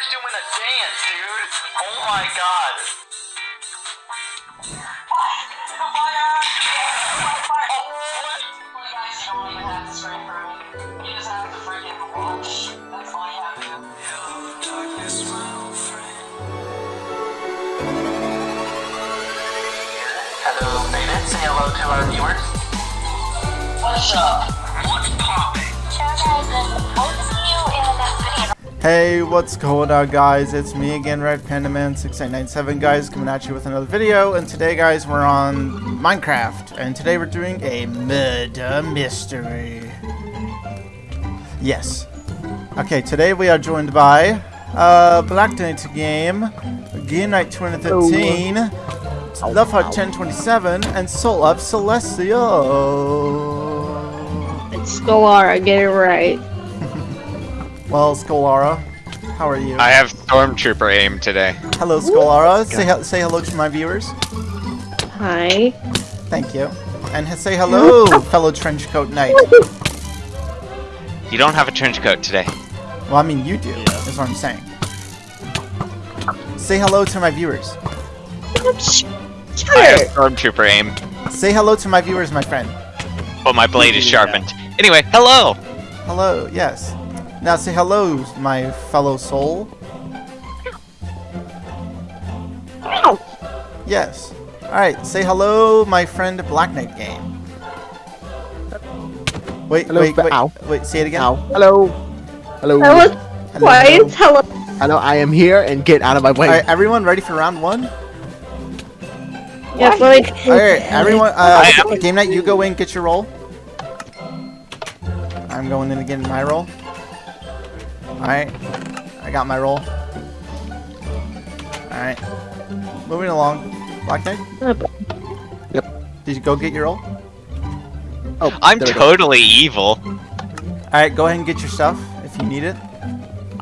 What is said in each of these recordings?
Connor's doing a dance, dude. Oh my god. Hello, Beta. Say hello to our viewers. What's up? What's poppin'? Hey, what's going on guys? It's me again, Red Panda Man 6897 guys, coming at you with another video. And today guys, we're on Minecraft. And today we're doing a murder mystery. Yes. Okay, today we are joined by uh, Black Knight Game, Game Night 2013, Love Heart 1027, and Soul of Celestial. It's Scholara, get it right. Well, Scholara, how are you? I have Stormtrooper aim today. Hello, Scholara. Say, he- say hello to my viewers. Hi. Thank you. And say hello, fellow Trenchcoat Knight. You don't have a trench coat today. Well, I mean, you do, is what I'm saying. Say hello to my viewers. Shut I have. Stormtrooper aim, Say hello to my viewers, my friend. but my blade is sharpened. Anyway, hello! Hello, yes. Now say hello, my fellow soul. Yes. Alright, say hello, my friend Black Knight Game. Wait, Hello, wait, wait, ow. wait, say it again. Ow. Hello. Hello. That was Hello. quiet. Hello. Hello, I am here and get out of my way. Alright, everyone ready for round one? Yes, let me. Alright, everyone, uh, Game Night, you go in, get your role. I'm going in to get my role. Alright, I got my role. Alright, moving along. Black Knight, Yep. did you go get your role? Oh, I'm there go. totally evil. Alright, go ahead and get your stuff if you need it.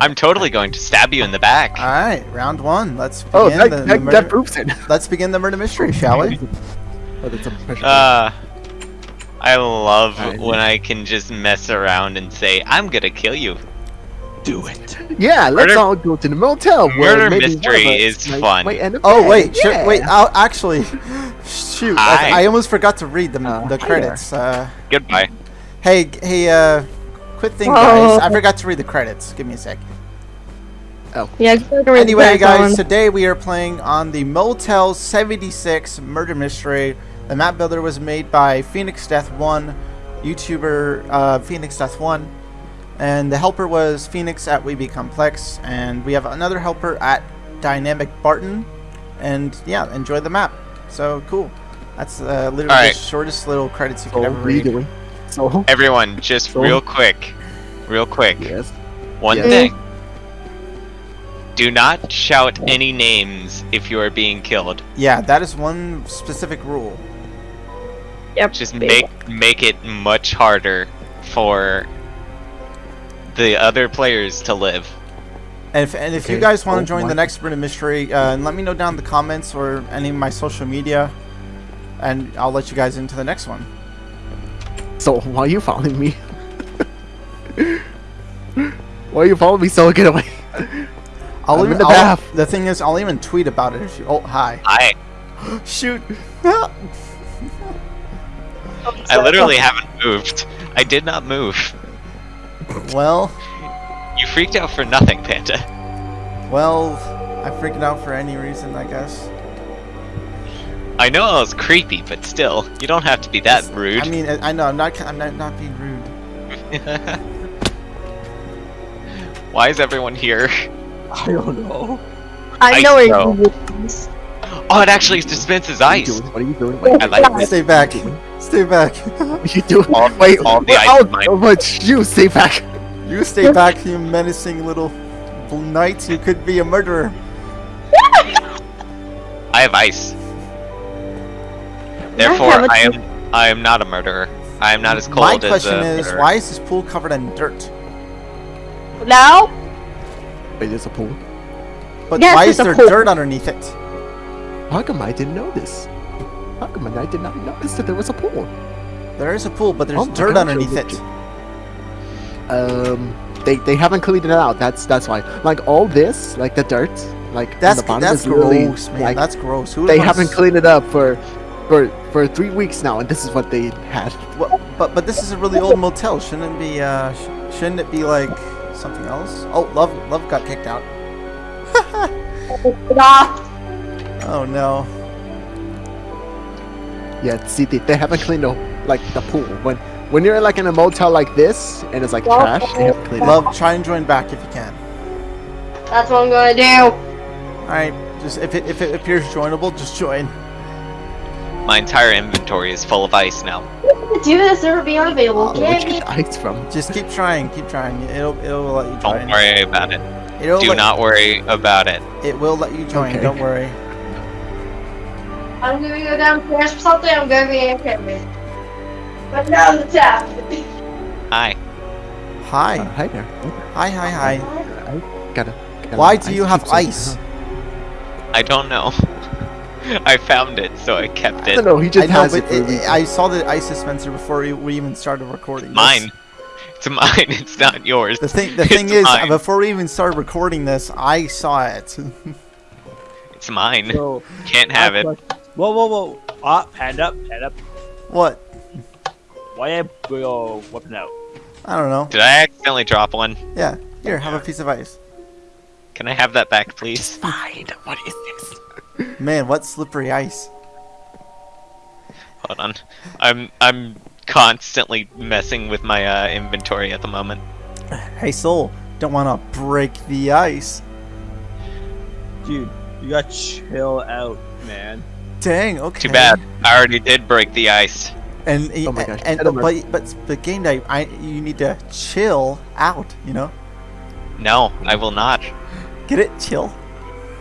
I'm totally going to stab you in the back. Alright, round one. Let's begin, Oh, that, the, the that, murder, that proves it. Let's begin the murder mystery, shall we? Oh, that's a pressure. Uh, I love Alright. when I can just mess around and say, I'm gonna kill you. Do it. Yeah, let's Murder- all go to the motel. where Murder maybe one of mystery is might- fun. might end Oh wait, should, yeah. wait. I'll actually shoot. I, I almost forgot to read the Uh, the credits. Uh, Goodbye. hey, hey, uh, quit thing, guys. I forgot to read the credits. Give me a sec. Oh. Yeah, go Anyway, the guys, background. today we are playing on the Motel 76 murder mystery. The map builder was made by Phoenix Death One, YouTuber uh, Phoenix Death One, and the helper was Phoenix at We Be Complex, and we have another helper at Dynamic Barton, and yeah, enjoy the map. So cool. That's uh, literally Alright. the shortest little credits you So, could ever what are you read. doing? So, Everyone, just So- real quick. Real quick. yes. One Yes. thing. Do not shout any names if you are being killed. Yeah, that is one specific rule. Yep. Just make make it much harder for the other players to live. And if, and if you guys want oh to join my- the next murder mystery, uh, let me know down in the comments or any of my social media, and I'll let you guys into the next one. So, why are you following me? why are you following me so get away? I'll I'm even, in the I'll- bath. the thing is, I'll even tweet about it if you. Oh, hi. Hi. Shoot. I literally haven't moved. I did not move. Well, You freaked out for nothing, Panda. well, I freaked out for any reason, I guess. I know I was creepy, but still, you don't have to be that rude. I mean, I I know I'm not. I'm not, not being rude. Why is everyone here? I don't know. I Ice know where though. you is. Oh, it actually dispenses What are you ice. doing? What are you doing? Wait, I like this. Stay back. Stay back. what are you doing? All- Wait, all the ice oh, is mine. but you stay back. you stay back, you menacing little knight. You could be a murderer. I have ice. Therefore, have a- I am I am not a murderer. I am not as cold My question a is, why is this pool covered in dirt? Now? Wait, there's a pool. But Yes, why is there pool. dirt underneath it? How come I didn't know this? How come I did not notice that there was a pool? There is a pool, but there's Oh dirt gosh, underneath it. legit- Um, they they haven't cleaned it out. That's that's why. Like all this, like the dirt, like on That's the bottom that's is really, gross, man. like, that's gross. Who they wants- haven't cleaned it up for for for three weeks now, and this is what they had. Well, but but this is a really old motel. Shouldn't it be? Uh, sh- shouldn't it be like something else? Oh, love love got kicked out. Oh no. Yeah, see, they, they haven't cleaned the like the pool. When when you're like in a motel like this and it's like Well, trash, they haven't cleaned it. Love, try and join back if you can. That's what I'm gonna do. All right, just if it if it appears joinable, just join. My entire inventory is full of ice now. Do this or be unavailable. Oh, where'd you get me. ice from? Just keep trying, keep trying. It'll it'll let you join. Don't worry about it. It'll Do let, not worry about it. It will let you join. Okay. Don't worry. I'm gonna go downstairs for something. I'm gonna be in campus. But now the tap. Hi. Uh, Hi, hi there. hi, hi, hi. Gotta. gotta Why do you have cubes ice? I don't know. I found it, so I kept I it. don't know. He just know, has but it. It, it- I saw the ice dispenser before we, we even started recording. this. Mine. It's mine. It's not yours. The thing, the It's thing is, mine. before we even started recording this, I saw it. It's mine. So, Can't have it. Whoa, whoa, whoa. Ah, hand up, hand up. what? Why am your weapon out? I don't know. Did I accidentally drop one? Yeah, here, have a piece of ice. Can I have that back, please? Fine. What is this? Man, what slippery ice. Hold on. I'm I'm constantly messing with my uh, inventory at the moment. Hey, Soul, don't want to break the ice. Dude, you got to chill out, man. Dang, okay. Too bad. I already did break the ice. And Oh my gosh, and, Edinburgh. but but the game day, I you need to chill out. You know, No, I will not. get it? Chill.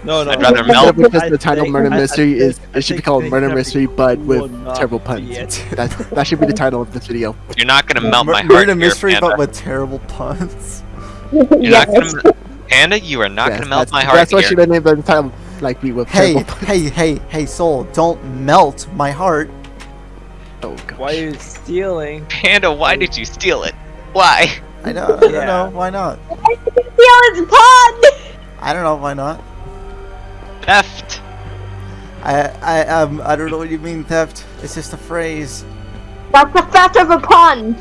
No, no. I'd rather no. melt. Because the title think- Murder I- I Mystery is I it should be called Murder Mystery, but with terrible puns. it. That that should be the title of this video. You're not gonna melt Mur- my heart Murder mystery, Panda. but with terrible puns. You're yes. not gonna, Panda. You are not Yes, gonna melt my heart That's what here. should have named the title, like be with Hey, terrible hey, hey, hey, Soul, don't melt my heart. Oh gosh. Why are you stealing? Panda, why did you steal it? Why? I know, I don't Yeah. know, why not? Steal its pun. I don't know why not. Theft. I, I, um, I don't know what you mean theft. It's just a phrase. That's the fact of a pun.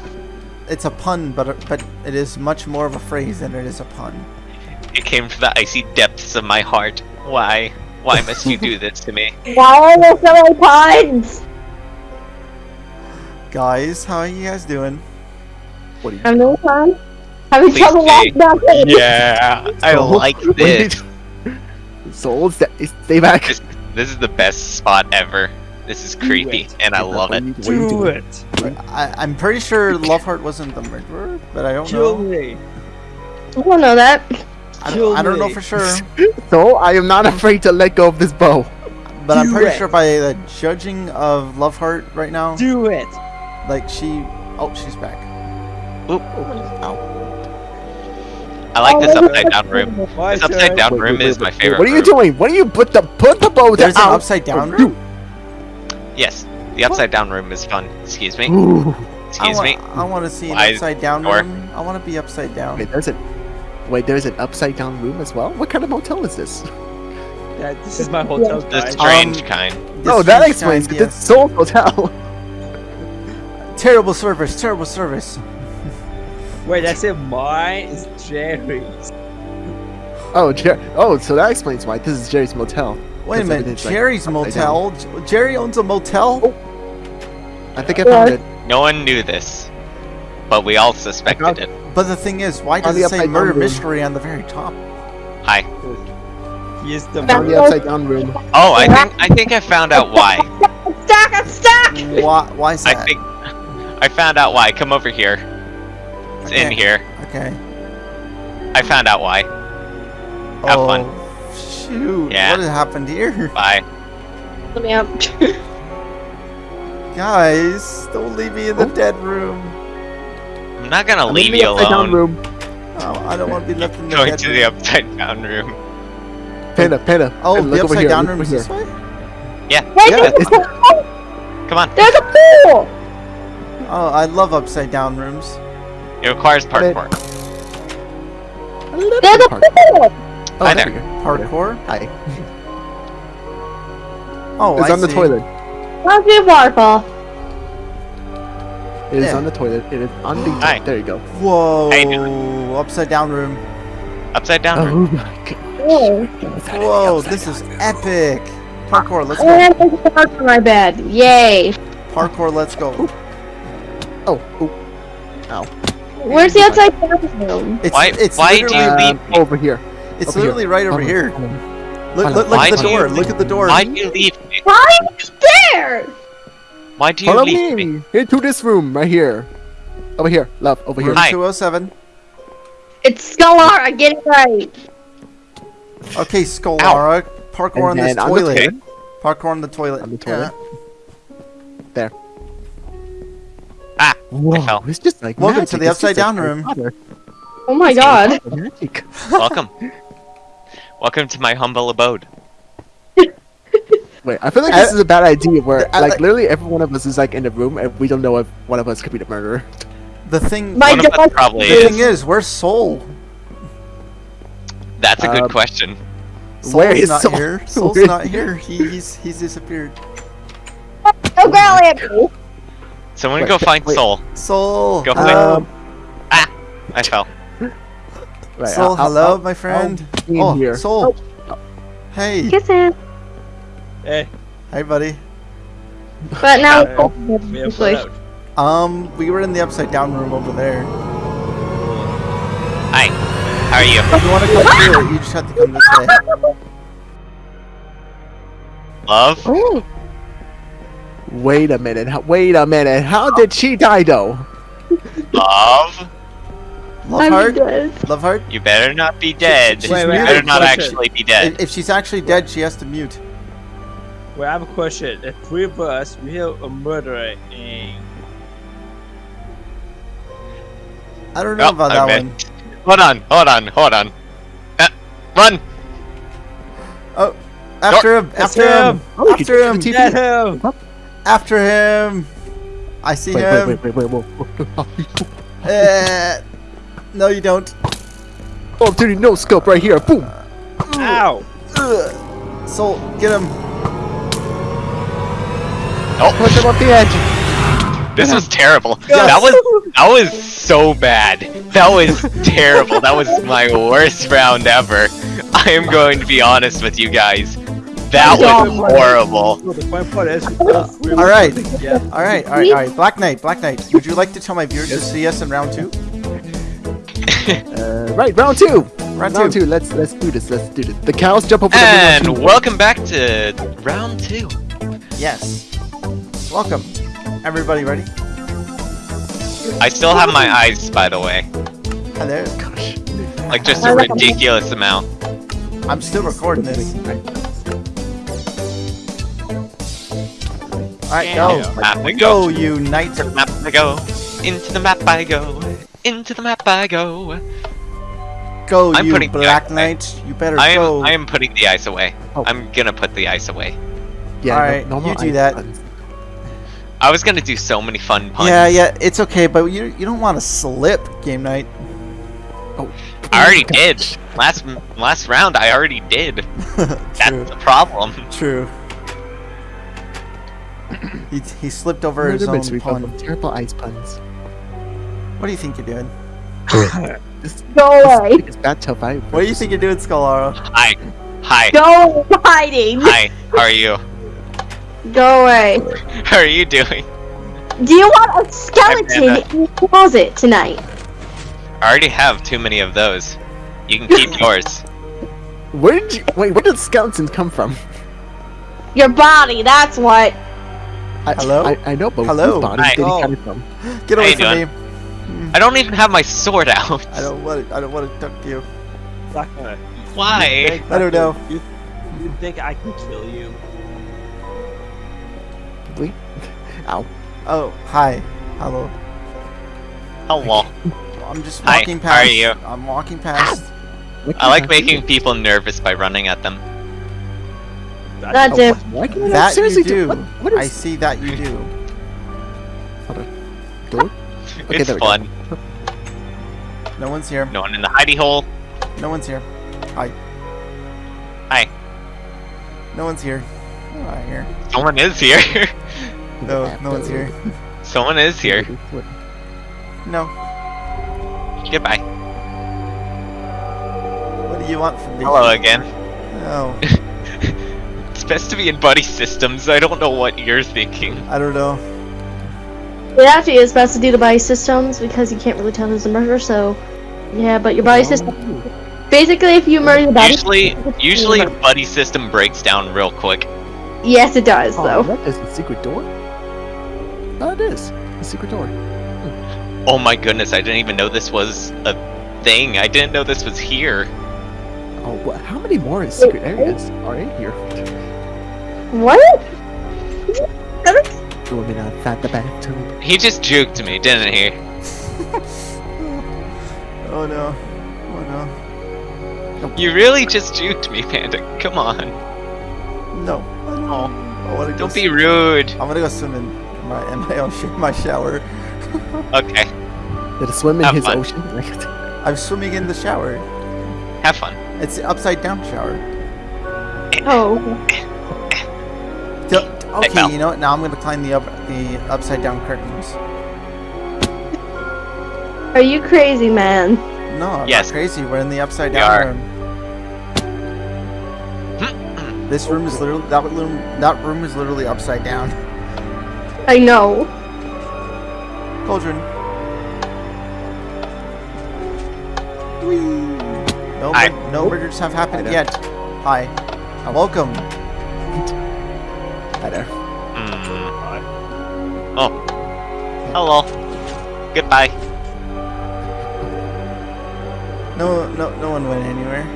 It's a pun, but but it is much more of a phrase than it is a pun. It came from the icy depths of my heart. Why? Why must you do this to me? Why are there so many puns? Guys, how are you guys doing? What are you? Having no fun? Having Please trouble stay. walking down the Yeah, I like what this. did- Soul, stay, stay back. This, this is the best spot ever. This is creepy, it. and I love What are it. you- what are you Do doing? it. I, I'm pretty sure Loveheart wasn't the murderer, but I don't Kill know. me. I don't know that. I kill don't, I don't know for sure, So I am not afraid to let go of this bow. but I'm pretty it. sure by the judging of Loveheart right now, Do it. like she, oh, she's back. Oop. Ow. I like oh, this Oh, upside down room. My This upside turn. down Wait, room wait, is my favorite. What are you room. doing? What are you put the put the bow There's an upside down Oh, room. Yes, the upside down room is fun. Excuse me. Ooh. Excuse I me. want, I want to see an upside down room. I want to be upside down. Wait, there's a wait. There's an upside down room as well. What kind of motel is this? Yeah, this is my hotel, The guys. strange Um, kind. The oh, that explains kind, it. It's Soul Hotel. Terrible service. Terrible service. Wait, that's it. Mine is Jerry's. Oh, Jer- oh, so that explains why this is Jerry's motel. Wait a minute. everything's, like, Jerry's motel. Jerry owns a motel. I think I found it. No one knew this, but we all suspected it. But the thing is, why On does it say murder room. mystery on the very top? Hi. He is the Found the upside down room. Oh, I think I think I found out why. Stack, I'm stuck. Why? Why is that? I think I found out why. Come over here. It's in here. Okay. I found out why. Have oh, fun. Shoot. Yeah. What has happened here? Bye. Let me out. Guys, don't leave me in the Oh. dead room. I'm not gonna I'm in leave the you upside down alone. room. Oh, I don't want to be left in the Going to room. the upside down room. Panda, Panda. oh, Panda, the look over upside here, down look room is this way? Yeah. Wait, Yeah, there's, it's a. Come on. there's a pool. Oh, I love upside down rooms. It requires Got parkour. There's a pool. Oh, Hi there there. Parkour? Hi. Oh, It's I on the toilet. Let's do waterfall. It is Yeah. on the toilet. It is on the. toilet. There you go. Whoa! You Upside down room. Upside down. Oh my god. Oh, Whoa! This is epic. Parkour. Let's go. and there's a park my bed. Yay. Parkour. Let's go. Oh. oh. Where's the outside down room? It's Why- it's why do you leave Um, over here. It's over literally right over Hold on, here. hold on. Look, look, look at the door. Look at the door. Why do you leave? Why are you there? Why do you Follow leave me? me into this room right here. Over here, love. Over here. Hi. 207. It's Scalar. Get it right. Okay, Skolara. Parkour on this on the toilet. toilet. Parkour on the toilet. On the toilet. Yeah. Ah, Whoa, fell. it's just like Welcome magic. to the It's upside down like room. Harry Oh my god. Magic. welcome. welcome to my humble abode. Wait, I feel like I- this is a bad idea. Where I- like I- literally every one of us is like in a room and we don't know if one of us could be the murderer. The thing. My One of us probably The is. thing is, where's Soul? That's a good Um, question. Soul's Where is not Soul? here. Soul's Where- not here. He, he's he's disappeared. Don't growl at me. Someone Wait, go find wait. Soul. Soul. Go hello. Um, I fell. Right, Soul, I'll- I'll- hello, I'll- my friend. be in oh, here. Soul. Hey. Kisses. Hey, Hey, buddy. But now Uh, we have Please. Um, we were in the upside down room over there. Hi. How are you? If you want to come through you just have to come this way. Love? Oh. Wait a minute. how- Wait a minute. How did she die though? Love? Love I'm heart. Love heart. You better not be dead. She's you Wait, wait, better I not question. actually be dead. If, if she's actually dead, she has to mute. Well, I have a question. The three of us, we have a murderer in. I don't know Oh, about I that one. Hold on, hold on, hold on. Uh, run! Oh, after him! That's After him! him. Oh, After him! TV. Get him! After him! I see Wait, him. wait, wait, wait, wait, whoa. Uh, no, you don't. Oh, dude, no scope right here. Boom. Ow! Ugh. Soul, get him. Push him off the edge. This was terrible. Yes. That was that was so bad. That was terrible. That was my worst round ever. I am going to be honest with you guys. That was horrible. So the fun part is, uh, All right. Yeah. All right, all right, all right. Black Knight, Black Knight. Would you like to tell my viewers to see us in round two? Uh, right, round two. Round, Round two. two. Let's let's do this. Let's do this. The cows jump over the And middle. welcome back to round two. Yes. Welcome. Everybody ready? I still have my eyes, by the way. Oh, Hello. Gosh. Like just a ridiculous amount. I'm still recording this. All right, go. Map I Go, go. you knight. Map I go. Into the map I go. Into the map I go. Go, I'm you putting black ice away. knight. You better I am go. I am putting the ice away. Oh. I'm gonna put the ice away. Yeah. Alright, no, normal you do ice that. buttons. I was gonna do so many fun puns. Yeah, yeah, it's okay, but you you don't want to slip, game night. Oh, I already did. Last last round I already did. That's the problem. true. he, he slipped over his own pun. terrible ice puns. What do you think you're doing? This, Go away. this is bad tough I. What do you think you're doing, Scolaro? Hi. Hi. Go hiding. Hi. How are you? Go away. How are you doing? Do you want a skeleton Amanda. in your closet tonight? I already have too many of those. You can keep yours. Where did you wait? Where did skeletons come from? Your body, that's what. I, Hello? I, I know, but Hello? whose bodies Hi. did he Oh. come from? Get away from doing? me! Hmm. I don't even have my sword out. I don't want to. I don't want to talk to you. Black Why? I don't know. You, you think I can kill you? Ow. Oh, hi. Hello. Hello. I'm just walking Hi, walking how are past. you? I'm walking past. I like making people nervous by running at them. That's Oh, it. Why can I That seriously you do. What, what I see that you do. door? Okay, it's there we go. fun. No one's here. No one in the hidey hole. No one's here. Hi. Hi. No one's here. No, not here. Someone is here. No, no one's here. Someone is here. No. Goodbye. What do you want from me? Hello again. No, oh. It's best to be in buddy systems. I don't know what you're thinking. I don't know. It actually is best to do the buddy systems because you can't really tell who's the murderer. So, yeah, but your body oh. system. Basically, if you murder the body, Usually, usually buddy system breaks down real quick. yes, it does Oh, though. that is the secret door? Oh, it is. The secret door. Hmm. Oh my goodness, I didn't even know this was a thing. I didn't know this was here. Oh, what? How many more secret areas are in here? What? Swimming outside the bathtub. He just juked me, didn't he? Oh no. Oh no. You really just juked me, Panda. Come on. no. No. Oh, I don't be rude. I'm gonna go swim in my in my ocean, my shower. Okay, Did it swim in Have his fun. ocean? I'm swimming in the shower. have fun. It's the upside down shower. Oh, D- okay, you know what? Now I'm gonna climb the up the upside down curtains. are you crazy, man? No, I'm Yes. not crazy. We're in the upside We down are. room. Mm-hmm. This room is literally that room. That room is literally upside down. I know. Cauldron. Whee! No, Hi. mur- no murders have happened yet. Hi. Welcome. hi there. Hmm. Oh. Hello. Goodbye. No, no, no one went anywhere.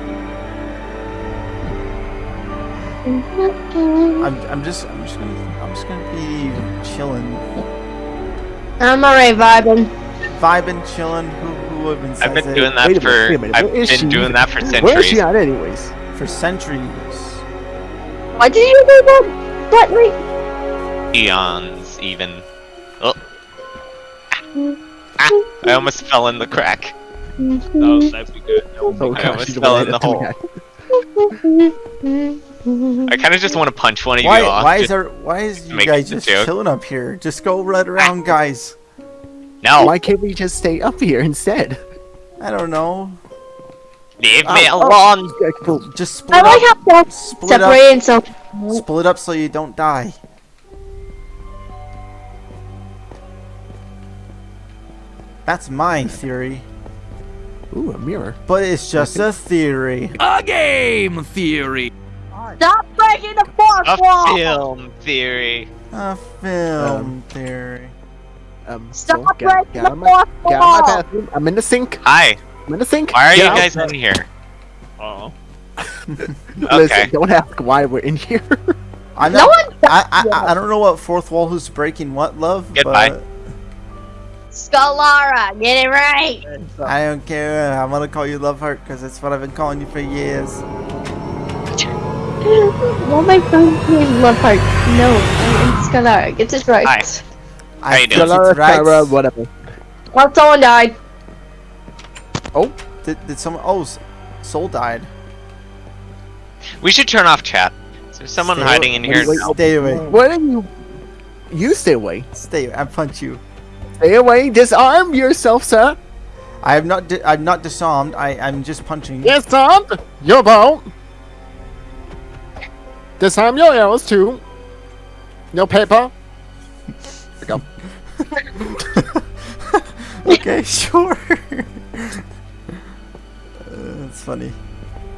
I'm, I'm just, I'm just gonna, I'm just gonna be chilling, I'm alright vibing. vibing, chilling. Who, who would have I've been it doing that minute, for. minute, I've been she? doing that for centuries. Where is she centuries. at, anyways? for centuries. Why did you do that? What? Wait. Eons, even. Oh. Ah, I almost fell in the crack. No, that'd be good. That Oh I gosh, almost fell in the to hole. that. I kind of just want to punch one of Why, you off. why is just- there, why is you make guys just joke. chilling up here? Just go run around, guys. No, Why can't we just stay up here instead? I don't know. leave oh, me Oh, alone. Yeah, cool. Just split I up. like how that's Split up. separated so. Split up so you don't die. That's my theory. Ooh, a mirror. But it's just a theory. A game theory. Stop breaking the fourth A wall. film theory. A film theory. Um, Stop so, get, breaking get the out of my, fourth get out of my wall. bathroom. I'm in the sink. Hi. I'm in the sink. Why are Get you out. guys in here? Uh-oh. Listen, Okay. don't ask why we're in here. I'm No not, one. I, I, I- I don't know what fourth wall who's breaking what, love. Goodbye. But Scalara, get it right. I don't care. I'm gonna call you Love Heart because that's what I've been calling you for years. Well, my friend's name Love Heart. No, I'm Scalara. Get it right. Hi. I you think doing? it's Galara, right. Kyra, whatever. Well, someone died. Oh, did, did someone? Oh, Soul died. We should turn off chat. Is someone Stay hiding in here? wait, now? Stay away. What are you? You stay away. Stay. away. I punch you. Stay away. Disarm yourself, sir. I have not. Di- I'm not disarmed. I. I'm just punching. Disarm your bow. Disarm your arrows too. No paper. There we go. okay, sure. Uh, it's funny.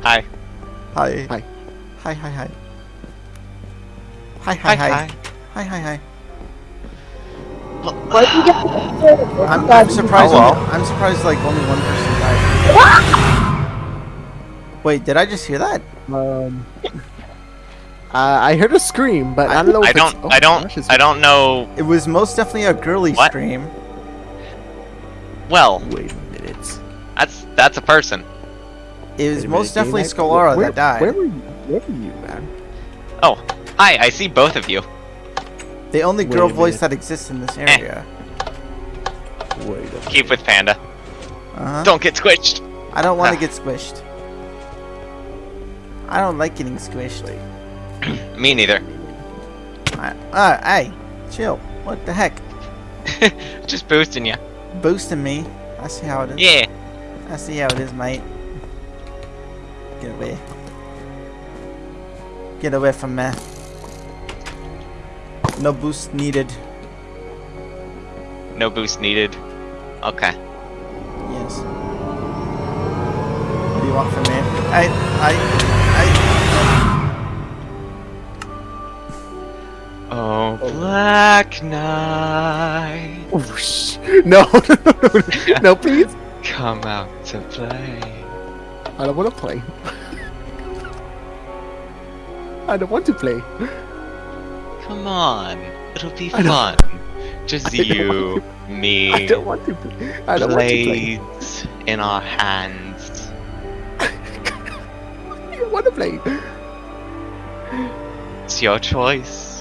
Hi. Hi. Hi. Hi, hi, hi. Hi, hi, hi. Hi, hi, hi. hi. hi, hi. get? I'm, I'm surprised. Oh, well. only, I'm surprised. Like only one person died. Wait, did I just hear that? Um. Uh, I heard a scream, but I, don't know. If I it's- don't. oh I don't. gosh, it's- I don't know. It was most definitely a girly What? scream. Well, Wait a minute. that's that's a person. It was most minute, definitely Daylight? Scolara that died. Where were you? Where were you, man? Oh, hi. I see both of you. the only girl voice that exists in this area. Wait a minute. Keep with Panda. Uh-huh. Don't get squished. I don't want to Ah. get squished. I don't like getting squishy. Me neither. I, uh, hey, chill. What the heck? Just boosting you. Boosting me. I see how it is. Yeah. I see how it is, mate. Get away. Get away from me. No boost needed. No boost needed. Okay. Yes. What do you want from me? I, I, Black Knight, Oh, sh- no, no, no, no, no, please. come out to play. I don't want to play. I don't want to play. Come on, it'll be fun. Just I you, I me, don't want to. Play. I don't want to play. blades in our hands. I don't want to play. It's your choice.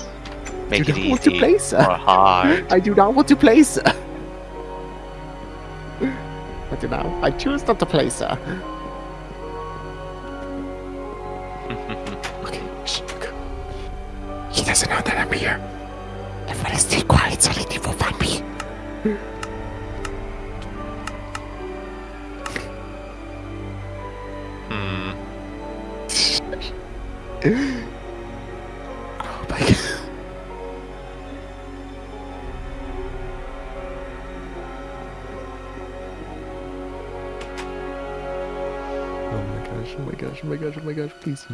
Make do it not want to play, sir. I do not want to play, sir. I do not. I choose not to play, sir.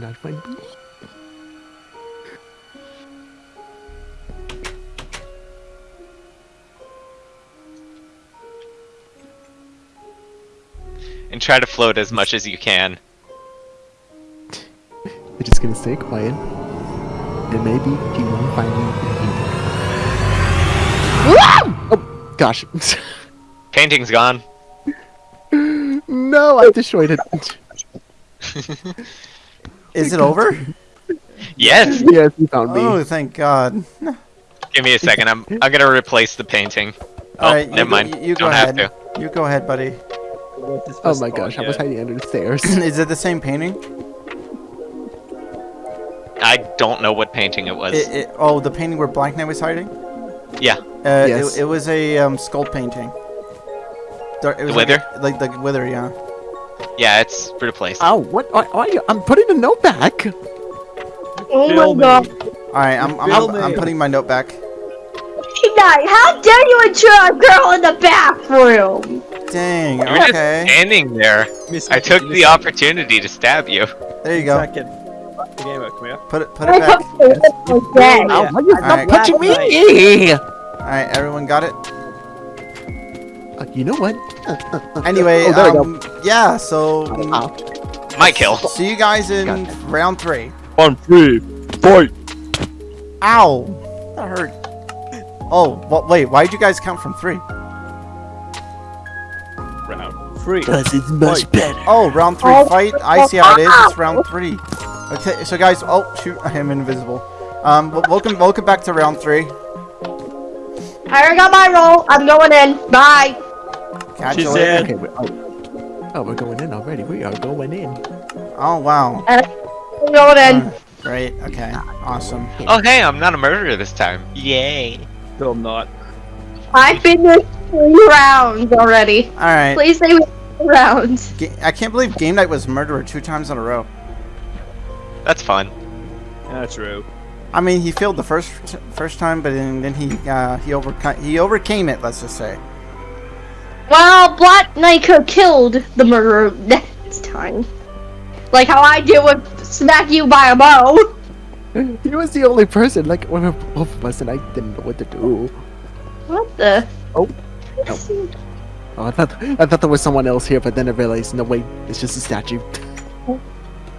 Not me. And try to float as much as you can. We're just gonna stay quiet. And maybe he won't find me. Oh gosh. Painting's gone. no, I destroyed it. Is it over? Yes. yes, he found me. Oh, thank God. Give me a second. I'm I'm gonna replace the painting. Oh, Alright, you never go- mind. you go Don't have ahead. to. You go ahead, buddy. Oh my gosh, I was hiding under the stairs. Is it the same painting? I don't know what painting it was. It, it, oh, the painting where Black Knight was hiding? yeah. Uh, Yes. it, it was a um, skull painting. Dar- it was like wither? a- Like, the wither, yeah. Yeah, it's replaced. Oh, what? Why, why are you? I'm putting the note back. Oh Kill my god. Alright, I'm, I'm, I'm, I'm putting my note back. Night, how dare you intrude a girl in the bathroom? Dang, You were just standing there. Miss- I took miss- the opportunity to stab you. There you go. Second. The game up, come here. Put it, put it back. hope they look like Ow, that. why you Alright. stop punching me? Alright, everyone got it? Uh, you know what? Uh, uh, uh, Anyway, oh, um, yeah, so... go. Ow. My kill. See you guys in round three. On three, fight. Ow! That hurt. Oh, well, wait, why did you guys count from three? Round three. Because it's much better. Oh, round three Oh, fight. I see how it is. It's round three. Okay, so guys, oh shoot, I am invisible. Um, w- welcome, welcome back to round three. I already got my role. I'm going in. Bye. Catch She you later. said- Okay, we're, oh. oh, we're going in already. We are going in. Oh wow. I'm going in. Uh, great. Okay. Awesome. Oh hey, I'm not a murderer this time. Yay. Still not. I finished three rounds already. All right. Please say we three rounds. Ga- I can't believe Game Night was murderer two times in a row. That's fun. Yeah, true. I mean, he failed the first first time, but then, then he uh, he overcame he overcame it. Let's just say. Well, Black Knight killed the murderer next time. Like how I did with smack you by a bow. He was the only person, like one of both of us, and I didn't know what to do. What the? Oh. Oh, I thought I thought there was someone else here, but then I realized, no wait, it's just a statue.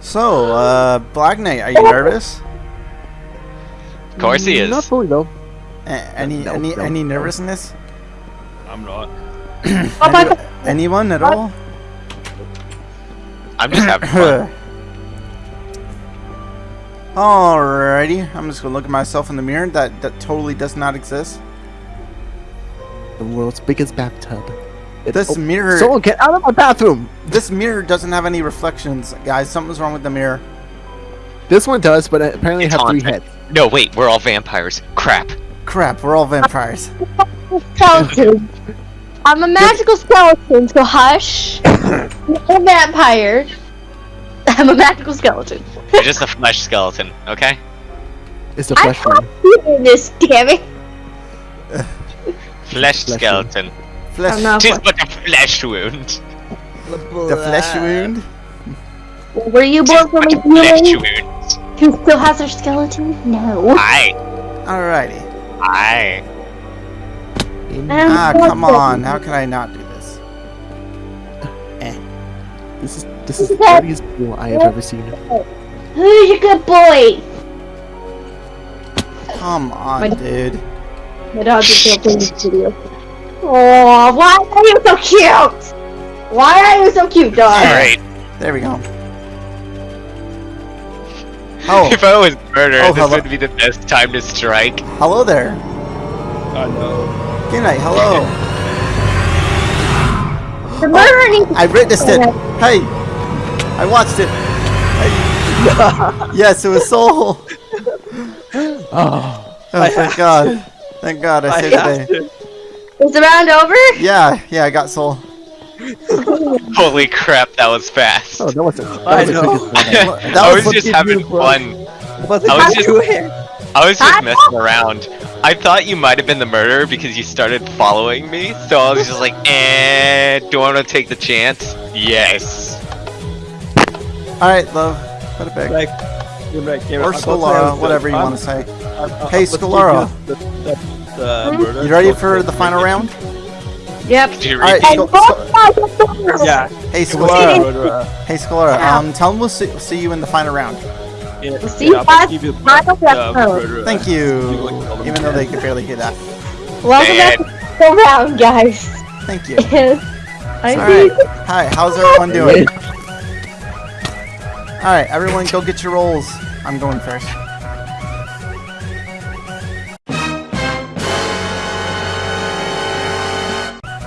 So, uh, Black Knight, are you nervous? Of course he is. Not fully though. A- any No, any no. any nervousness? I'm not. Oh Any- anyone at all? I'm just having fun. Alrighty, I'm just gonna look at myself in the mirror. That that totally does not exist. The world's biggest bathtub. It- This oh, mirror, Someone get out of my bathroom! this mirror doesn't have any reflections, guys. Something's wrong with the mirror. This one does, but I apparently It's have three heads. No, wait, we're all vampires. Crap. Crap, we're all vampires. Skeleton. I'm a magical skeleton, so hush. I'm a vampire. I'm a magical skeleton. You're just a flesh skeleton, okay? It's the I flesh one. can't do this, damn it. Flesh Flesh skeleton. Flesh, I'm. Tis but a flesh wound. the flesh wound. Were you born from a a flesh human wound. who still has their skeleton? No. Aye. Alrighty. Aye. Ah, come on. How can I not do this? Eh. This is this is the dirtiest pool I have ever seen. Who's a good boy? Come on, My- dude. My dog is still playing this video. Oh, why are you so cute? Why are you so cute, dog? Alright. There we go. Oh, If I was murder, Oh, this would be the best time to strike. hello there. Oh no. Good night. Hello. The murderer needs oh, I witnessed it. Hey, I watched it. Hey. yes, it was Soul. Oh, Oh, thank God. Thank God I I saved have the day. to. Is the round over? Yeah, yeah, I got Soul. Holy crap, that was fast. oh, that was a, that I was a know. quick one. That I was was just having you, fun. I was just- I was just messing around. I thought you might have been the murderer because you started following me, so I was just like, eh, do I want to take the chance? Yes. Alright, love. Put it back. Like, you're right, Cameron, Or I'll go Scalara, tell whatever you want to say. I'm- I'm- Hey, let's give Scalara. you ready for the final round? Yep. Did you Alright, repeat? And Scal- both sides of the Yeah. Hey, it was Scalara. the murderer. Hey, Scalara. Um, tell them we'll see, see you in the final round. Yeah, See yeah, you I'll guys give you the, final the episode. Thank you. You like all the Even though they could barely hear that. Welcome back to the round, guys. Thank you. I Alright. Hi, how's everyone doing? Alright, everyone go get your roles. I'm going first.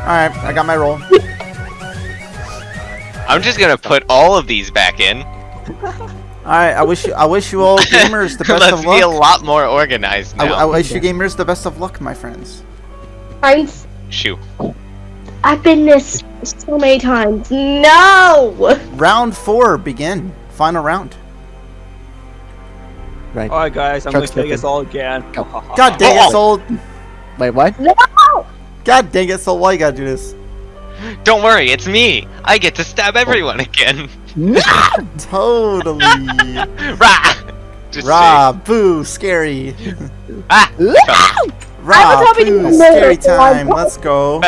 Alright, I got my role. I'm just gonna put all of these back in. Alright, I wish you I wish you all gamers the best Let's of be a luck. lot more organized I, now. I wish you gamers the best of luck, my friends. I'm, Shoo. I've been this so many times. No! Round four begin. Final round. Right. Alright, guys, I'm Chuck's gonna kill us all again. God dang it. Soul. Wait, what? No! God dang it, Soul. Why you gotta do this? Don't worry, it's me. I get to stab everyone again. Totally. Rah! Just Rah, boo, scary. kidding. Ah! Rah, I was hoping boo, you would scary know that I time. Let's go.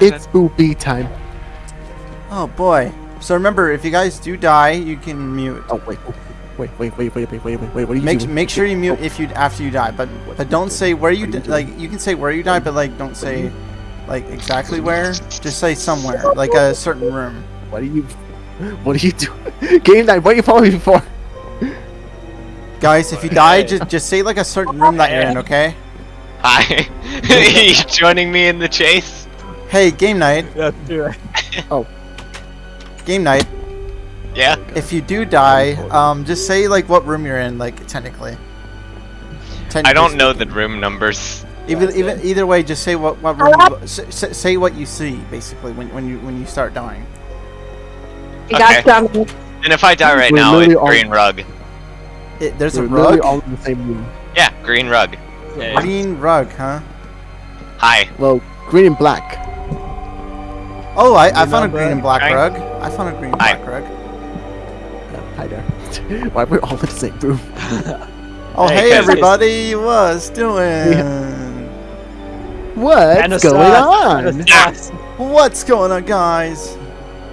It's spoopy time. Oh boy. So remember, if you guys do die, you can mute. Oh wait, oh, wait, wait, wait, wait, wait, wait, wait, wait. What are you Make doing? make sure you mute oh. if you after you die, but but don't say where you di- like. You can say where you died, but like don't say like exactly where. Just say somewhere, like a certain room. What are you? What are you doing? Game night. What are you following me for? Guys, if you die, just just say like a certain room that you're in, okay? Hi. you joining me in the chase? Hey, game night, Yeah, do it. Oh. game night. Yeah. If you do die, um, just say like what room you're in, like technically. I don't know the room numbers. Even even either way, just say what what room. You, s- s- say what you see basically when when you when you start dying. You Okay. got me. And if I die right We're now, it's green rug. It, there's a We're literally rug. all in the same room. Yeah, green rug. Okay. Green rug, huh? Hi. Well, green and black. Oh, I, I found a green and black right? rug. I found a green and Hi. black rug. Hi there. Why we're all in the same room? Oh, Hey, hey, 'cause- everybody, what's doing? What's Kinda going on? kinda. What's going on, guys?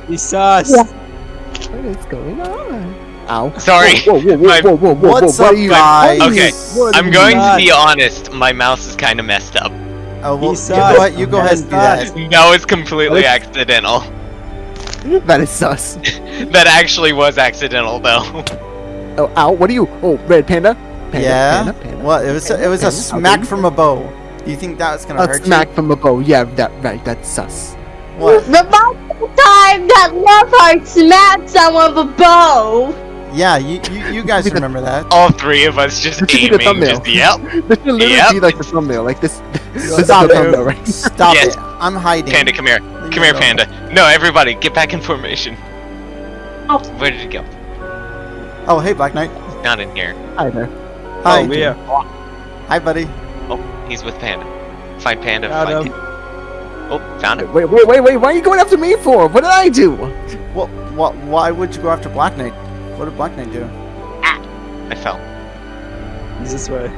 He's sus. Yeah. What is going on? Ow. Sorry. Whoa, whoa, whoa, My- whoa, whoa, whoa, What's up, what are you? guys? Okay, What I'm going you- to be honest. My mouse is kind of messed up. Oh, well, you go sus. ahead, you go ahead and do that. Sus. That was completely accidental. That is sus. That actually was accidental, though. Oh, ow, what are you? Oh, red panda? Panda, Yeah. Panda, panda. What? It was a, it was a smack from a bow. Do you think that was gonna A hurt smack from a bow. Yeah, that right. That's sus. you? What? The multiple time that Hart smacked someone with a bow. Yeah, you you, you guys remember that. All three of us just This should be the thumbnail. Just yep. This should literally Yep. be like the thumbnail. Like this. this is Stop the it. thumbnail, right? Stop Yes. it. I'm hiding. Panda, come here. Leave Come here. Panda. No, everybody, get back in formation. Oh. Where did it go? Oh, hey, Black Knight. Not in here. Hi there. Hi. Oh, yeah. Hi, buddy. Oh, he's with Panda. Find Panda. Found find him. Panda. Oh, found him. Wait, wait, wait, wait. Why are you going after me for? What did I do? Well, what? Why would you go after Black Knight? What did Black Knight do? Ah, I fell. He's this way.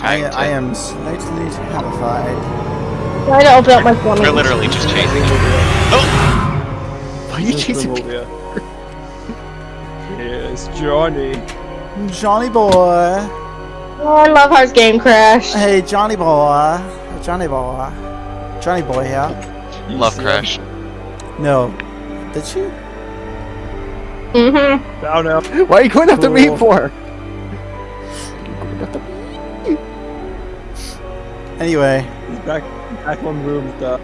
I, to. I am slightly terrified. Trying to open up my phone. They're literally just chasing. Oh! Why are you chasing me? Yes, Johnny. Johnny boy. Oh, I love Heart's game crash. Hey, Johnny boy. Johnny boy. Johnny boy here. You Love see Crash. No. Did she? Mm-hmm. him? Found him. Why are you going after me Cool. for? Anyway. He's back, back one room with.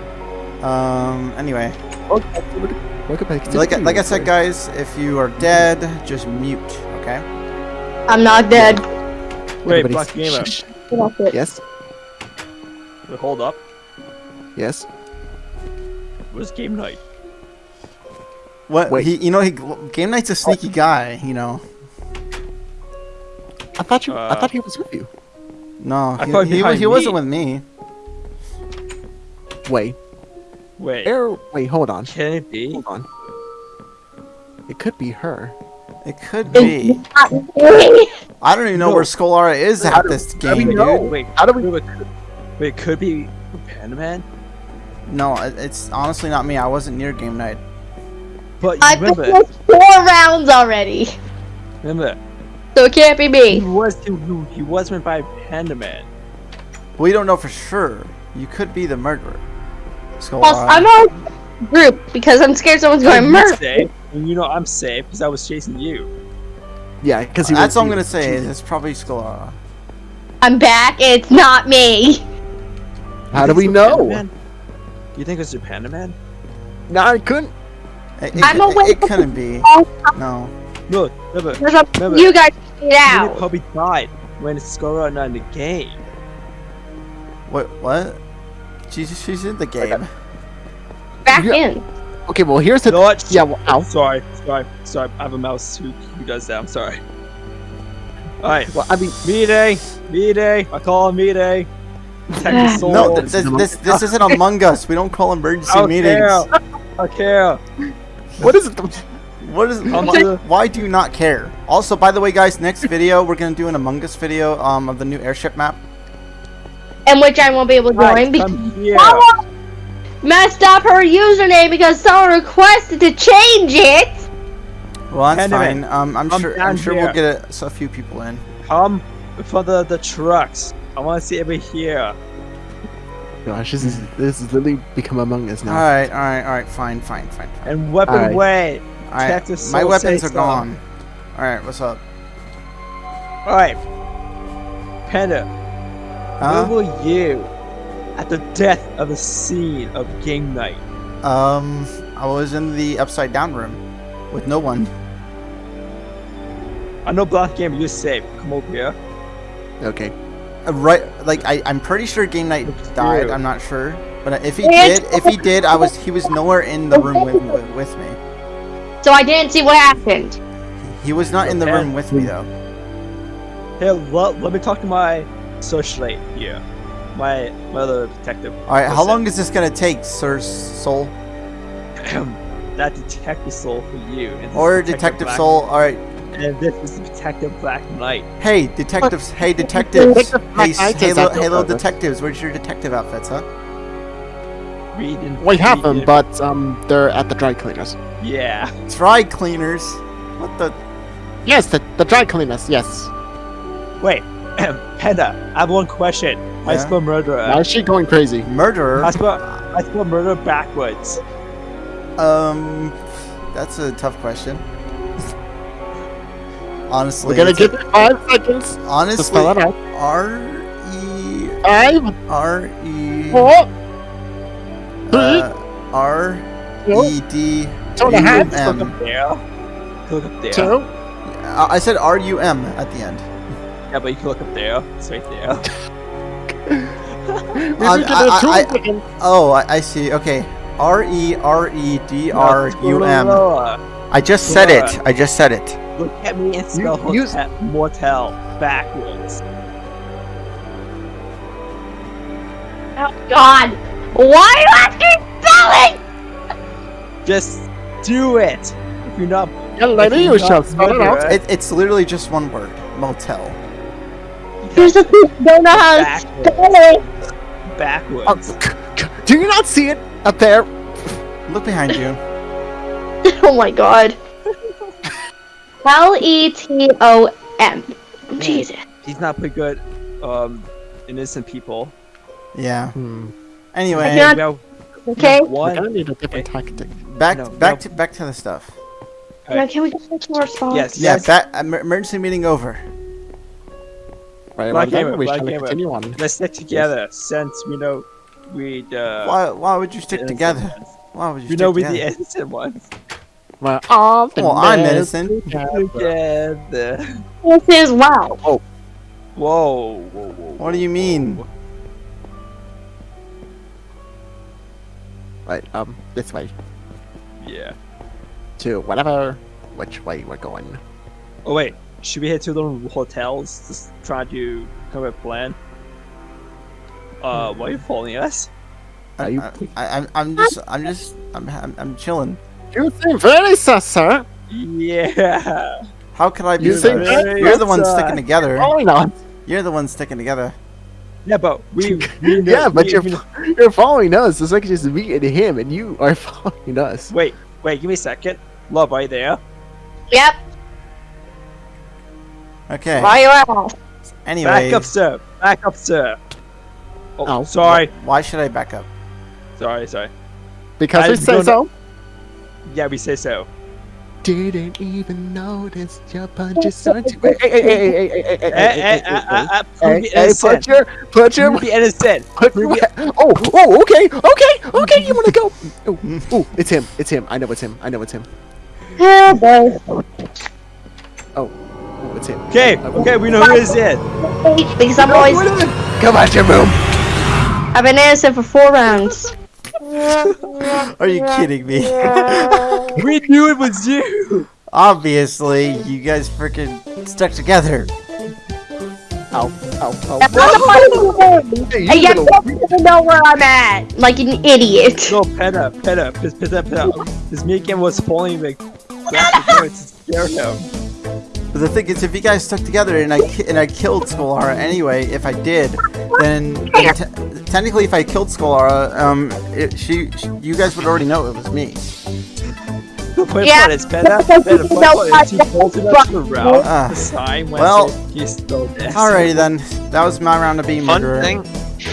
Um. Anyway. Welcome Like like I said, guys, if you are dead, just mute. Okay. I'm not dead. Wait, Everybody Black Gamer. shh, shh. Yes. Wait, hold up. Yes. Where's game night? What? Wait. He, you know, he game night's a sneaky guy. You know. I thought you. I Uh, thought he was with you. No, I he, thought he, he wasn't with me. Wait. Wait, Air. Wait. Hold on. can it be? Hold on. It could be her. It could be. I don't even know No. where Scholara is How at do- this how do game, we know? dude. Wait, How do we? wait, wait, could- wait, it could be Panda Man? No, it- it's honestly not me. I wasn't near game night. But I've remember, been four rounds already, remember, so it can't be me. he was he, he was meant by Panda Man. We don't know for sure. You could be the murderer. Scholara. Plus, I'm on group because I'm scared someone's going to You're murder. safe, and you know I'm safe because I was chasing you. Yeah, because he. That's was, all I'm gonna say. Is it's probably Scholara. Uh, I'm back. It's not me. How do we it's Panda know? Man? You think it's the Panda Man? No, I couldn't. It, it, I'm away it from couldn't be. No. No, remember, a, Remember, you guys get Minnie out. probably died when Skora not in the game. What? What? She's she's in the game. Back Yeah. in. Okay, well here's the. You? Yeah, well, ow. Sorry, sorry, sorry. I have a mouse who, who does that. I'm sorry. Alright, Well, I mean, Mayday, Mayday. I call him Mayday. Protect. No, th- this this this isn't Among Us. We don't call emergency I don't meetings. care. I care. what is it? What is? Come Why, why do you not care? Also, by the way, guys, next video we're gonna do an Among Us video um of the new airship map. And which I won't be able to join Right, because someone messed up her username because someone requested to change it. Well, that's Anyway, fine. Um, I'm I'm sure I'm sure we'll get a, a few people in. Come for the the trucks. I want to see over here. Gosh, this is this is literally become Among Us now. right, all right, all right. Fine, fine, fine, fine. And weapon Alright. way. All right, my weapons are gone. All right, what's up? All right, Panda. Huh? Where were you at the death of the scene of game night? Um, I was in the upside down room with no one. I know Black Gamer, you're safe. Come over here. Okay. Uh, right, like I, I'm pretty sure Game Night died. I'm not sure, but if he did, if he did, I was he was nowhere in the room with with, with me. So I didn't see what happened. He was not in the room with me though. Here, let, let me talk to my socialite here. My, my other detective. All right, how long is this gonna take, Sir Soul that detective soul for you. and or is Detective Soul? All right, And this is Detective Black Knight. hey detectives, hey detectives, hey Black s- Knight hey is little, at the hey little office. detectives, where's your detective outfits, huh? Read and We have them, read but um, they're at the dry cleaners. Yeah. Dry cleaners. What the? Yes, the, the dry cleaners. Yes. Wait, Panda, I have one question. I Yeah? spell murderer. Now is she going crazy? Murderer? I spell, I spell murder backwards. Um, that's a tough question. Honestly, We're gonna give it five seconds to honestly spell it. R E Five, R E four, three, uh, R E D Two and a half. Look up there. Look up there. Two. I said R U M at the end. Yeah, but you can look up there. It's right there. Um, did I- a two I- Oh, I, I see. Okay. R E R E D R U M. I just said it. I just said it. Look at me and spell You- you- hotel, motel backwards. Oh God! Why are you asking spelling? Just do it. If you're not, Yeah, lady, you shall spell it out. it. It's literally just one word. Motel. Here's the thing. Don't know how to backwards. spell it. Backwards. Um, Do you not see it up there? Look behind you. Oh my God. L E T O M. Jesus. He's not pretty good. Um, innocent people. Yeah. Hmm. Anyway, Yeah. Well, Okay. We're one. gonna need a different tactic. back No, back no. to back to the stuff. Now, can we go back to our spot? Yes. Yeah. Yes. Back, emergency meeting over. Right, Black well, then we Black shall Gamer. continue on. Let's stick together since we know we uh. Why why would you stick together? ones. Why would you We stick know we're together? the innocent ones. Well, all the Well, I'm best innocent. together. Together. This is wow. Whoa. Whoa. Whoa. What do you mean? Right, um, this way. Yeah. To whatever, which way we're going. Oh wait. Should we head to the hotels? Just try to come up with a plan. Uh, why are you following us? Are you- I, I, I'm I'm just I'm just I'm I'm, I'm chilling. You seem very sus, sir. Yeah. How could I be? You sus? think that- You're the one sticking together. Why not? You're the one sticking together. Yeah, but we. we know- Yeah, but we- you're we you're following us. It's like just me and him, and you are following us. Wait, wait. Give me a second. Love, are you there? Yep. Okay. Why you out? Anyway, Back up, sir. Back up, sir. Oh, Oh. sorry. why should I back up? Sorry, sorry. Because I we say don't so. Yeah, we say so. Didn't even notice your punches aren't you? Hey, hey, hey, hey, hey, hey, hey, hey, Eh, hey, eh, hey, uh, hey, uh, uh, hey, prove me hey, innocent. put your, put your, Prove me innocent. put prove your, oh, oh, okay, okay, okay, you wanna go? Oh, oh, it's him, it's him, I know it's him, I know it's him. Yeah, boy. Oh, it's him. Okay, okay, we know who is it. Because I'm always Come out your room. I've been innocent for four rounds. Are you kidding me? We knew it was you. Obviously, you guys freaking stuck together. Ow, ow, ow. I'm the Hey, And you yet little- you don't even know where I'm at, like an idiot. No, Peta, Peta, Peta, Peta, Peta. This Megan was following the graphic cards to scare him. But the thing is, if you guys stuck together and I and I killed Skolara anyway, if I did, then, then te- technically, if I killed Skolara, um, it, she, she, you guys would already know it was me. The Yeah, part is Peta, because Peta, you point don't part is he like bolted that us around Ah. the sign when Well, well, he's still dead. Alrighty then, that was my round of being Fun murderer. thing,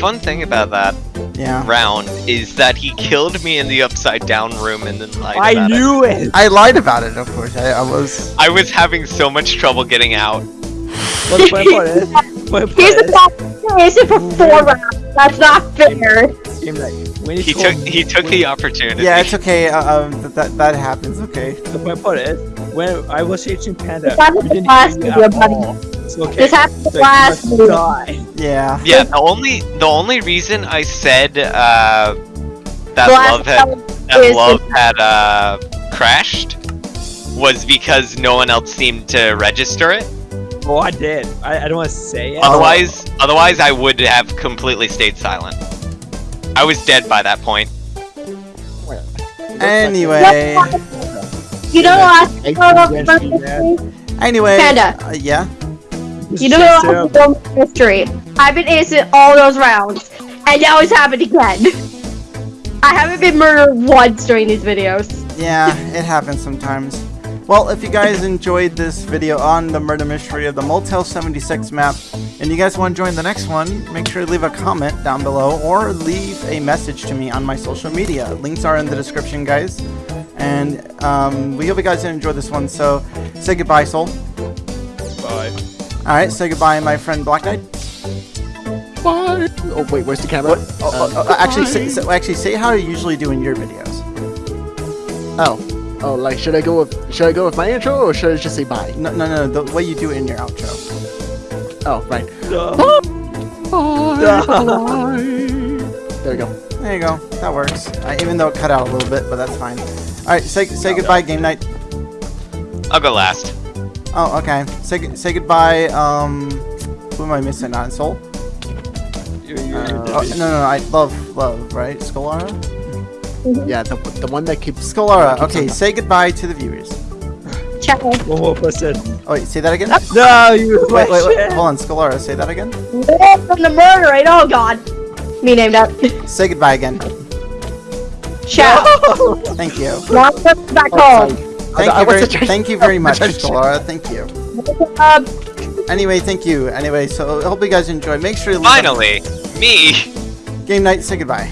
fun thing about that Yeah. round is that he killed me in the upside down room and then lied I about knew it. I lied about it, of course. I, I was. I was having so much trouble getting out. What the point part is? Point Here's part the problem. You're for four rounds. That's not fair. Is, Game Night, when He told- took he took the opportunity. Yeah, it's okay. Uh, um, th- that that happens. Okay. The point part is, when I was chasing Panda, This happened we didn't last hear you at buddy. all. It's okay. This happened Like, last must die. Yeah. Yeah, the only the only reason I said uh, that last love had one that is- love had uh, crashed was because no one else seemed to register it. Oh, I did. I, I don't want to say it. Otherwise, otherwise I would have completely stayed silent. I was dead by that point. Anyway. You know what? Hey, Anyway. Panda. Uh, yeah. You know just, what? uh, Film history. I've been innocent all those rounds, and now it's happened again. I haven't been murdered once during these videos. Yeah, it happens sometimes. Well, if you guys enjoyed this video on the murder mystery of the Motel 76 map, and you guys want to join the next one, make sure to leave a comment down below or leave a message to me on my social media. Links are in the description, guys. And um, we hope you guys enjoyed this one. So, say goodbye, Soul. Bye. All right, say goodbye, my friend Black Knight. Bye. Oh wait, where's the camera? Oh, oh, oh, actually, say, so, actually, say how you usually do in your videos. Oh. Oh, like should I go with should I go with my intro or should I just say bye? No, no, no. The way you do it in your outro. Oh, right. Uh, There we go. There you go. That works. Uh, even though it cut out a little bit, but that's fine. All right. Say say goodbye, game night. I'll go last. Oh, okay. Say say goodbye. Um, who am I missing? Not Soul. you, you, Uh, oh, no, no, no. I love love. Right, Scholara. Yeah, the, the one that keeps Scholara. keeps Okay. on- Say goodbye to the viewers. Ciao. One more person. Oh wait. Say that again. No, you Wait, wait, wait. Hold on, Scholara. Say that again. More from the murder, right? Oh god. Me named that. Say goodbye again. Ciao. Thank you. Now let's back Oh. Thank I you very, thank you very much, trying to check. Scholara. Thank you. Um, Anyway, thank you. Anyway, so I hope you guys enjoy. Make sure you leave a- Finally, me. game night. Say goodbye.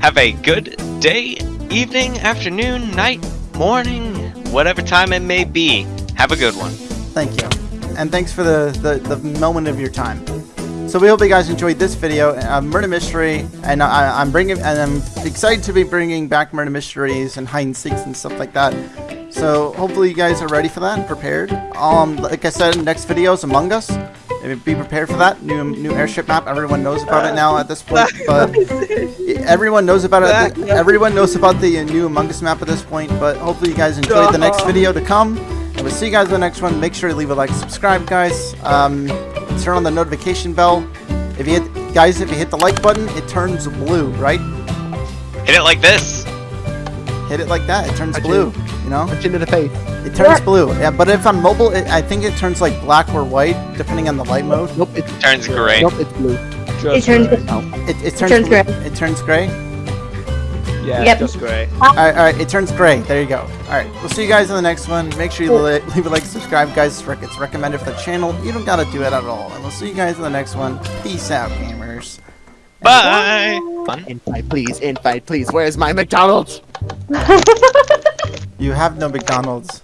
Have a good day, evening, afternoon, night, morning, whatever time it may be. Have a good one. Thank you. And thanks for the, the, the moment of your time. So we hope you guys enjoyed this video, uh, Murder Mystery, and I, I'm bringing, and I'm excited to be bringing back Murder Mysteries and hide and seeks and stuff like that. So hopefully you guys are ready for that and prepared. Um, like I said, next video is Among Us. Be prepared for that new new airship map. Everyone knows about it now at this point, but everyone knows about it. Everyone knows about the new Among Us map at this point. But hopefully you guys enjoyed the next video to come. And we'll see you guys in the next one. Make sure to leave a like, subscribe, guys. Um, turn on the notification bell. If you hit, guys, if you hit the like button, it turns blue, right? Hit it like this. Hit it like that. It turns I blue. You know, Punch into the face. it turns blue. Yeah, but if on mobile, it, I think it turns like black or white, depending on the light mode. Nope, it, Turns gray. nope, it's blue. it turns. It, it turns, turns blue- gray. It turns gray. Yeah, Yep. just great. Alright, alright, it turns gray. There you go. Alright, we'll see you guys in the next one. Make sure you li- leave a like, subscribe, guys. It's It's recommended for the channel. You don't gotta do it at all. And we'll see you guys in the next one. Peace out, gamers. Bye. Fun. Invite, please. Invite, please. Where's my McDonald's? You have no McDonald's.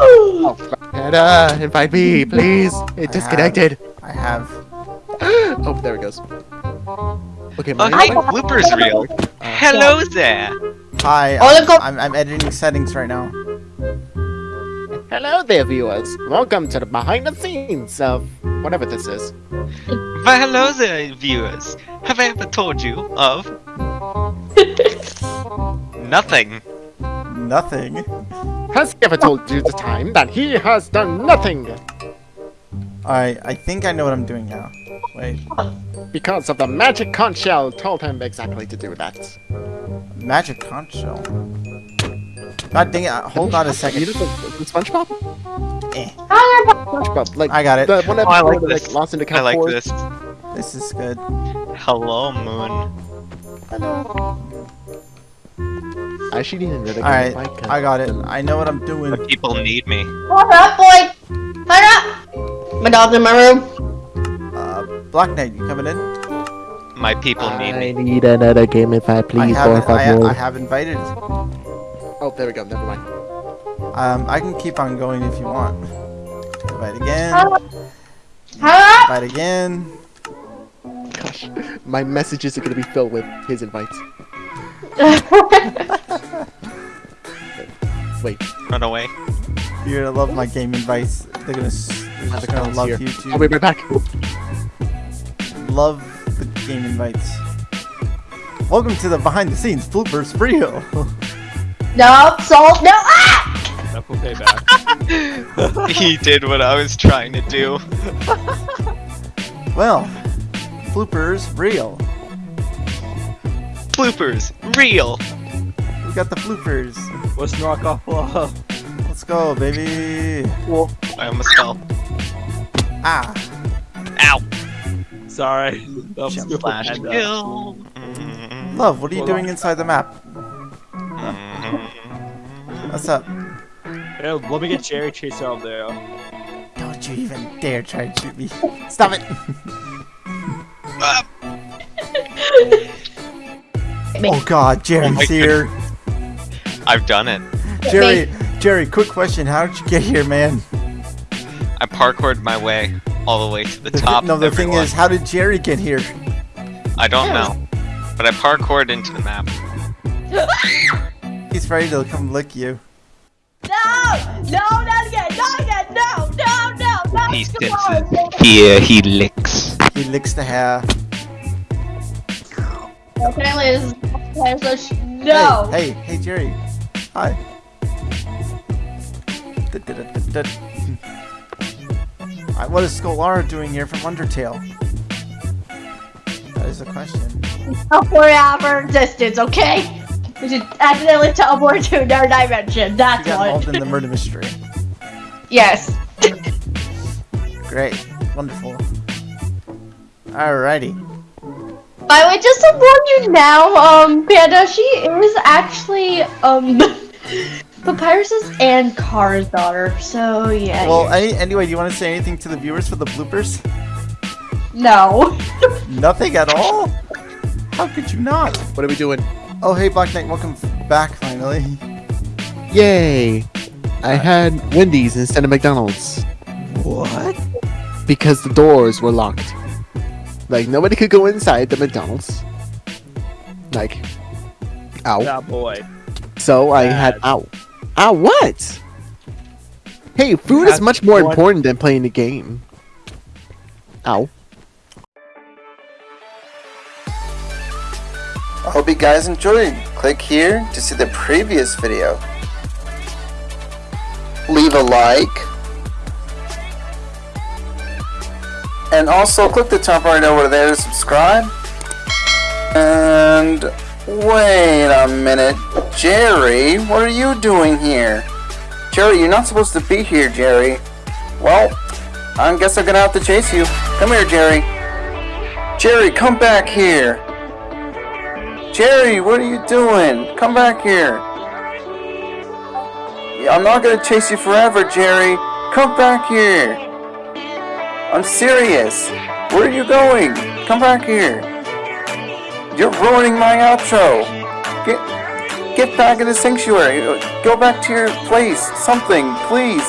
Oh, and, uh, invite me, please. It disconnected. I have. oh, there it goes. Okay, my Oh, hey, invite- bloopers reel. Hello there. Hi, Oh, look up- I'm, I'm editing settings right now. Hello there, viewers. Welcome to the behind the scenes of whatever this is. Why, hello there, viewers. Have I ever told you of nothing? Nothing. Has he ever told you the time that he has done nothing Alright, I think I know what I'm doing now. Wait. because of the magic conch shell told him exactly to do that? Magic conch shell. God dang it. uh, Hold on a second. know the, the SpongeBob? Eh, SpongeBob, like I got it. the one Oh, I like episode this. like lost in the I like forest. this. This is good. Hello, Moon. I actually didn't really Alright, I got it. I know what I'm doing. The people need me. What up, boy? What up? My dog's in my room. Uh, Black Knight, you coming in? My people need I me. need another game if I I please, have, por I. I have invited. Oh, there we go. Never mind. Um, I can keep on going if you want. Invite again. Huh? Invite again. Gosh, my messages are gonna be filled with his invites. Wait, Run away. You're gonna love my game invites. They're gonna, they're have just the gonna love here. you too. I'll be right back. Love the game invites. Welcome to the behind the scenes bloopers reel. no, salt, no. Ah! That will pay back. he did what I was trying to do. well, bloopers reel. Bloopers. Real. We got the bloopers. Let's knock off love. Let's go, baby. I almost fell. Ah, Ow. Sorry. That was Jump Flash and, uh, kill. Mm, love. What are you Hold doing on. inside the map? What's up? Yeah, let me get Jerry Chase out there. Don't you even dare try to shoot me. Stop it. Ah, oh God, Jerry's oh, my here. I've done it. Jerry, Jerry, quick question. How did you get here, man? I parkoured my way all the way to the The top. no, of the thing is, how did Jerry get here? I don't know, but I parkoured into the map. He's ready to come lick you. No! No, not again! Not again! No! No! No! no. He Come on. senses fear, he licks. He licks the hair. Apparently, this is so sh- no. Hey, hey, hey, Jerry. Hi. Da-da-da-da-da. Alright, What is Scholar doing here from Undertale? That is the question. Out of our existence, okay? We should accidentally teleport to another dimension. That's That's got involved in the murder mystery. yes. Great. Wonderful. Alrighty. By the way, just to warn you now, um, Panda, she is actually, um, Papyrus's and Kara's daughter. So yeah. Well, any, anyway, do you want to say anything to the viewers for the bloopers? no. Nothing at all? How could you not? What are we doing? Oh, hey, Black Knight, welcome back finally. Yay! I had Wendy's instead of McDonald's What? because the doors were locked. Like nobody could go inside the McDonald's. Like, ow. That boy. So I had ow. Ow, what? Hey, food is much more important than playing the game. Ow. I hope you guys enjoyed. Click here to see the previous video. Leave a like. And also click the top right over there to subscribe. And wait a minute. Jerry, what are you doing here? Jerry, you're not supposed to be here, Jerry. Well, I guess I'm gonna have to chase you. Come here, Jerry. Jerry, come back here. Jerry, what are you doing? Come back here. I'm not gonna chase you forever, Jerry. Come back here. I'm serious. Where are you going? Come back here. You're ruining my outro. Get get back in the sanctuary. Go back to your place. Something, please.